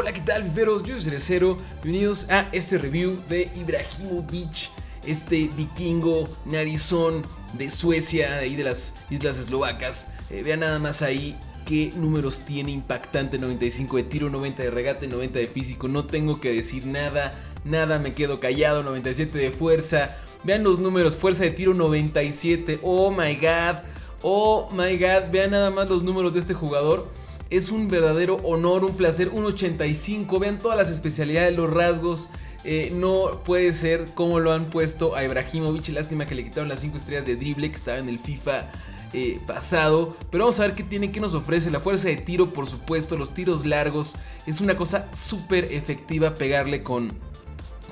Hola, ¿qué tal, fiferos? Yo soy Cerecero. Bienvenidos a este review de Ibrahimovic, este vikingo narizón de Suecia, de ahí de las islas eslovacas. Eh, vean nada más ahí qué números tiene impactante 95 de tiro, 90 de regate, 90 de físico. No tengo que decir nada, nada, me quedo callado, 97 de fuerza. Vean los números, fuerza de tiro 97. Oh my god, oh my god, vean nada más los números de este jugador. Es un verdadero honor, un placer, un 85. Vean todas las especialidades, los rasgos. Eh, no puede ser como lo han puesto a Ibrahimovic. Lástima que le quitaron las 5 estrellas de drible que estaba en el FIFA eh, pasado. Pero vamos a ver qué tiene, qué nos ofrece. La fuerza de tiro, por supuesto, los tiros largos. Es una cosa súper efectiva pegarle con,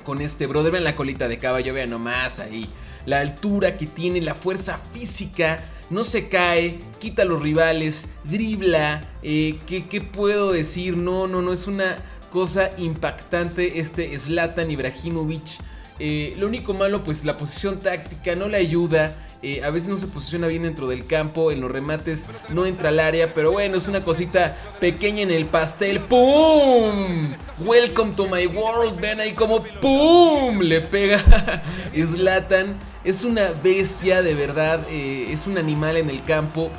con este brother. Vean la colita de caballo, vean nomás ahí. La altura que tiene, la fuerza física no se cae, quita a los rivales, dribla, eh, ¿qué, puedo decir? No, no, no, es una cosa impactante este Zlatan Ibrahimovic. Eh, lo único malo, pues la posición táctica no le ayuda. Eh, a veces no se posiciona bien dentro del campo, en los remates no entra al área, pero bueno, es una cosita pequeña en el pastel. ¡Pum! Welcome to my world, ven ahí como ¡pum! Le pega Zlatan. Es una bestia de verdad, eh, es un animal en el campo.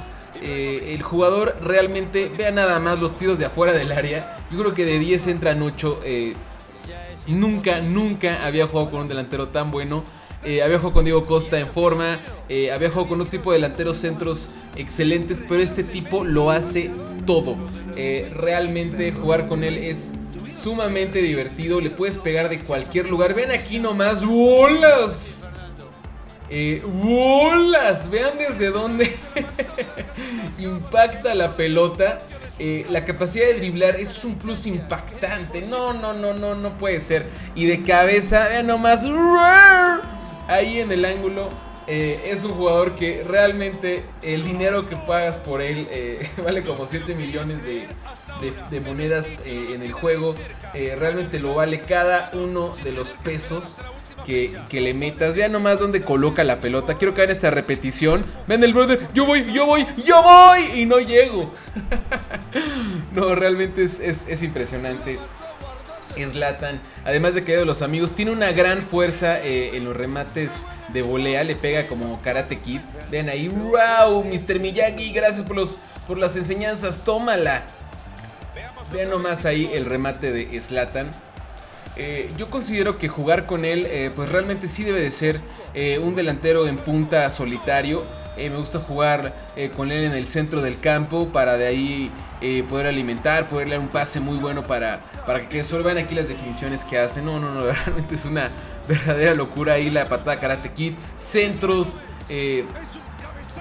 Eh, el jugador realmente, vea nada más los tiros de afuera del área. Yo creo que de 10 entran 8. nunca, nunca había jugado con un delantero tan bueno. Eh, había jugado con Diego Costa en forma, eh, había jugado con un tipo de delanteros centros excelentes, pero este tipo lo hace todo. Eh, realmente jugar con él es sumamente divertido, le puedes pegar de cualquier lugar. Ven aquí nomás, ¡bolas! ¡Bolas! Vean desde dónde impacta la pelota. la capacidad de driblar es un plus impactante. No, no, no, no, no puede ser. Y de cabeza, vean nomás ahí en el ángulo. Eh, es un jugador que realmente el dinero que pagas por él eh, vale como 7 millones de, monedas eh, en el juego. realmente lo vale cada uno de los pesos que, le metas. Vean nomás dónde coloca la pelota. Quiero que hagan esta repetición. Ven el brother. Yo voy, yo voy, yo voy. Y no llego. no, realmente es, es impresionante. Slatan, además de que de los amigos, tiene una gran fuerza eh, en los remates de volea, le pega como Karate Kid. Vean ahí, wow, Mr. Miyagi, gracias por, los, por las enseñanzas, tómala. Vean nomás ahí el remate de Slatan. Eh, yo considero que jugar con él, eh, pues realmente sí debe de ser un delantero en punta solitario. me gusta jugar con él en el centro del campo para de ahí poder alimentar, poder dar un pase muy bueno para, para que vean aquí las definiciones que hace. No, no, no, realmente es una verdadera locura ahí la patada Karate Kid. Centros. Eh,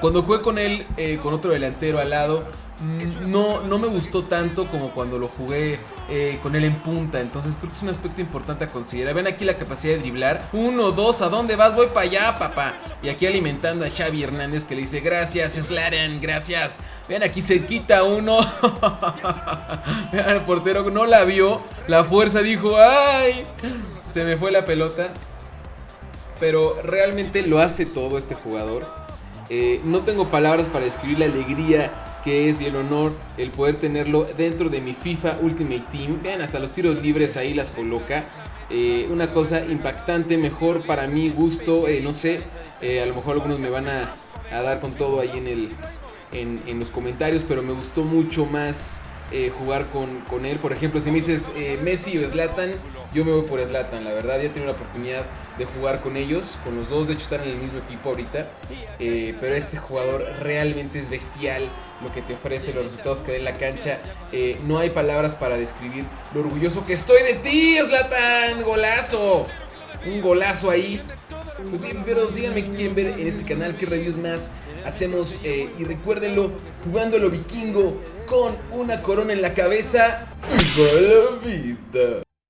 cuando jugué con él, eh, con otro delantero al lado, no, no me gustó tanto como cuando lo jugué eh, con él en punta. Entonces creo que es un aspecto importante a considerar. Ven aquí la capacidad de driblar. Uno, dos, ¿a dónde vas? Voy para allá, papá. Y aquí alimentando a Xavi Hernández que le dice, gracias, Slaren, gracias. Ven aquí se quita uno. Vean, el portero no la vio. La fuerza dijo, ¡ay! Se me fue la pelota. Pero realmente lo hace todo este jugador. Eh, no tengo palabras para describir la alegría que es y el honor el poder tenerlo dentro de mi FIFA Ultimate Team. Vean, hasta los tiros libres ahí las coloca. Eh, una cosa impactante, mejor para mi gusto, eh, no sé, a lo mejor algunos me van a, dar con todo ahí en, el, en los comentarios, pero me gustó mucho más eh, jugar con, él. Por ejemplo, si me dices eh, Messi o Slatan, yo me voy por Slatan, la verdad. Ya he tenido la oportunidad de jugar con ellos, con los dos, de hecho están en el mismo equipo ahorita. Eh, pero este jugador realmente es bestial, lo que te ofrece, los resultados que da en la cancha. no hay palabras para describir lo orgulloso que estoy de ti, Slatan. Golazo. Un golazo ahí. Pues bien, díganme qué quieren ver en este canal, qué reviews más hacemos. Eh, y recuérdenlo, jugándolo vikingo con una corona en la cabeza. ¡Viva la vida!